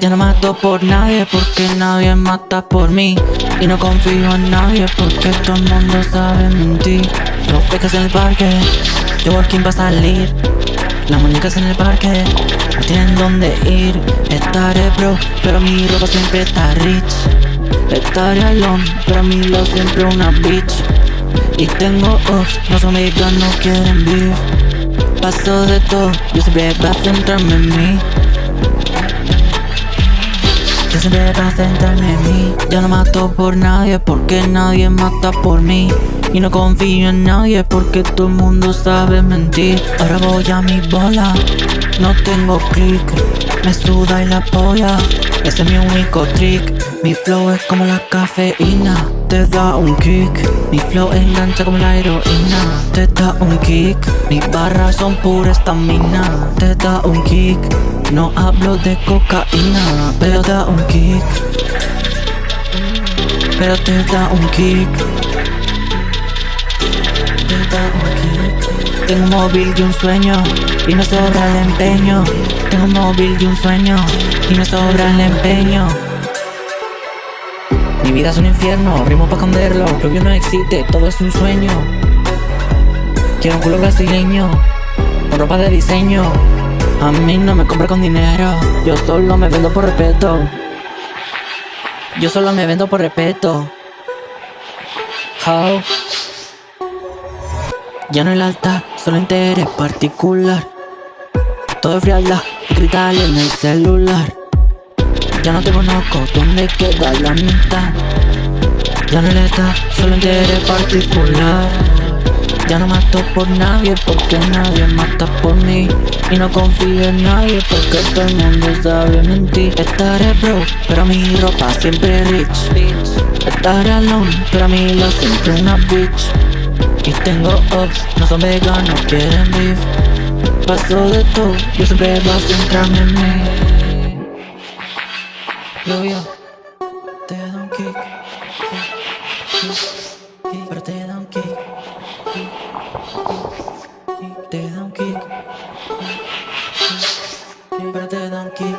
Ya no mato por nadie porque nadie mata por mí. Y no confío en nadie porque todo el mundo sabe mentir. Los peques en el parque, yo walking va a salir. Las muñecas en el parque, no tienen dónde ir. Estaré bro, pero mi ropa siempre está rich Estaré alone, pero mi love siempre una bitch. Y tengo off, no son no quieren beef. Paso de todo, yo siempre voy a centrarme en mí. Yo siempre va a centrarme en mí. Ya no mato por nadie porque nadie mata por mí. Y no confío en nadie porque todo el mundo sabe mentir. Ahora voy a mi bola, no tengo click. Me suda y la polla, ese es mi único trick. Mi flow es como la cafeína, te da un kick. Mi flow engancha como la heroína, te da un kick. Mis barras son pura estamina, te da un kick. No hablo de cocaína, pero da un kick. Pero te da un kick Tengo un móvil y un sueño Y me sobra el empeño. Tengo un móvil y un sueño Y me sobra el empeño. Mi vida es un infierno, rimo para esconderlo. Lo que no existe, todo es un sueño. Quiero un culo brasileño Con ropa de diseño. A mí no me compra con dinero Yo solo me vendo por respeto. Yo solo me vendo por respeto. How Ya no el alta, solo interés particular. Todo es frialdad gritar en el celular. Ya no te conozco, ¿dónde queda la mitad? Ya no el alta, solo interés particular. Ya no mato por nadie porque nadie mata por mí. Y no confío en nadie porque todo el mundo sabe mentir. Estaré bro, pero mi ropa siempre rich. Estaré alone, pero a mí lo siempre una bitch Y tengo ups, no son veganos, quieren beef. Paso de todo, yo siempre voy a centrarme en mí. Yo, yo, te da un kick, kick, kick, kick. Pero te da un kick. Te da un kick, pero te da un kick.